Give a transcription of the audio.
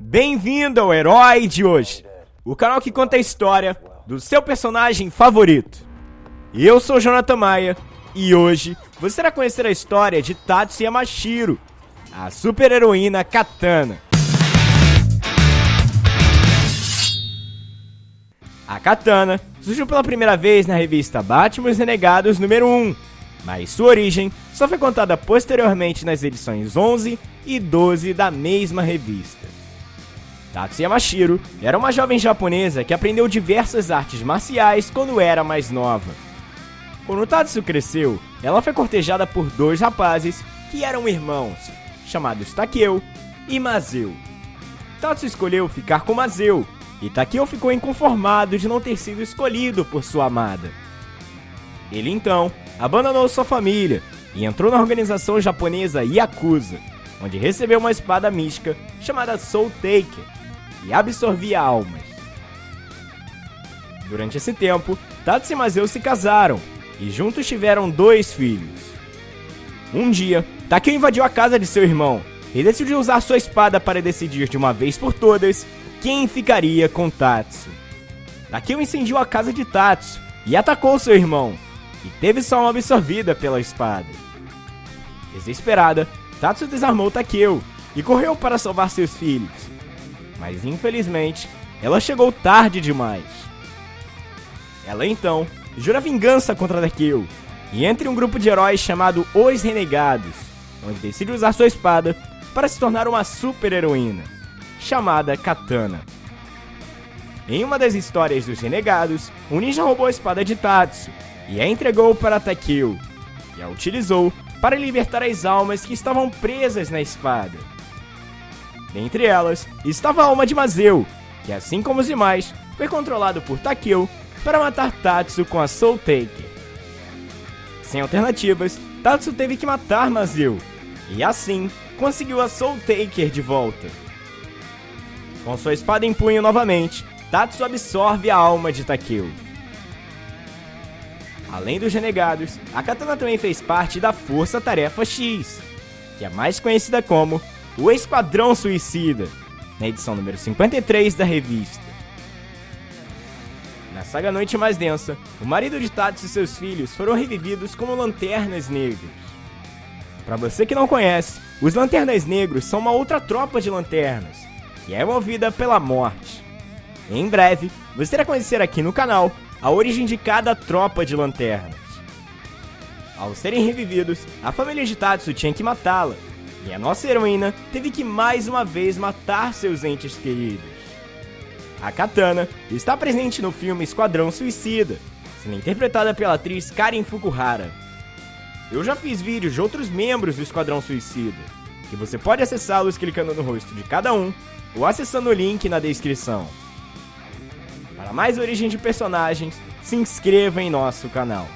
Bem-vindo ao Herói de hoje, o canal que conta a história do seu personagem favorito. Eu sou Jonathan Maia e hoje você irá conhecer a história de Tatsu Yamashiro, a super-heroína Katana. A Katana surgiu pela primeira vez na revista Batman os Renegados número 1, mas sua origem só foi contada posteriormente nas edições 11 e 12 da mesma revista. Tatsu Yamashiro era uma jovem japonesa que aprendeu diversas artes marciais quando era mais nova. Quando Tatsu cresceu, ela foi cortejada por dois rapazes que eram irmãos, chamados Takeo e Mazeu. Tatsu escolheu ficar com Mazeu, e Takeo ficou inconformado de não ter sido escolhido por sua amada. Ele então abandonou sua família e entrou na organização japonesa Yakuza, onde recebeu uma espada mística chamada Soul Taker e absorvia almas. Durante esse tempo, Tatsu e Mazeu se casaram e juntos tiveram dois filhos. Um dia, Takeo invadiu a casa de seu irmão e decidiu usar sua espada para decidir de uma vez por todas quem ficaria com Tatsu. Takeo incendiou a casa de Tatsu e atacou seu irmão, e teve sua alma absorvida pela espada. Desesperada, Tatsu desarmou Takeo e correu para salvar seus filhos. Mas infelizmente, ela chegou tarde demais. Ela então jura vingança contra Takeo e entra em um grupo de heróis chamado Os Renegados, onde decide usar sua espada para se tornar uma super-heroína, chamada Katana. Em uma das histórias dos Renegados, um ninja roubou a espada de Tatsu e a entregou para Takeo, e a utilizou para libertar as almas que estavam presas na espada. Dentre elas estava a alma de Mazeu, que assim como os demais, foi controlado por Takeo para matar Tatsu com a Soul Taker. Sem alternativas, Tatsu teve que matar Mazeu, e assim conseguiu a Soul Taker de volta. Com sua espada em punho novamente, Tatsu absorve a alma de Takeo. Além dos renegados, a Katana também fez parte da Força Tarefa X, que é mais conhecida como o Esquadrão Suicida, na edição número 53 da revista. Na saga Noite Mais Densa, o marido de Tatsu e seus filhos foram revividos como Lanternas Negros. Para você que não conhece, os Lanternas Negros são uma outra tropa de lanternas, que é movida pela morte. Em breve, você irá conhecer aqui no canal a origem de cada tropa de lanternas. Ao serem revividos, a família de Tatsu tinha que matá-la, e a nossa heroína teve que mais uma vez matar seus entes queridos. A Katana está presente no filme Esquadrão Suicida, sendo interpretada pela atriz Karen Fukuhara. Eu já fiz vídeos de outros membros do Esquadrão Suicida, que você pode acessá-los clicando no rosto de cada um ou acessando o link na descrição. Para mais origem de personagens, se inscreva em nosso canal.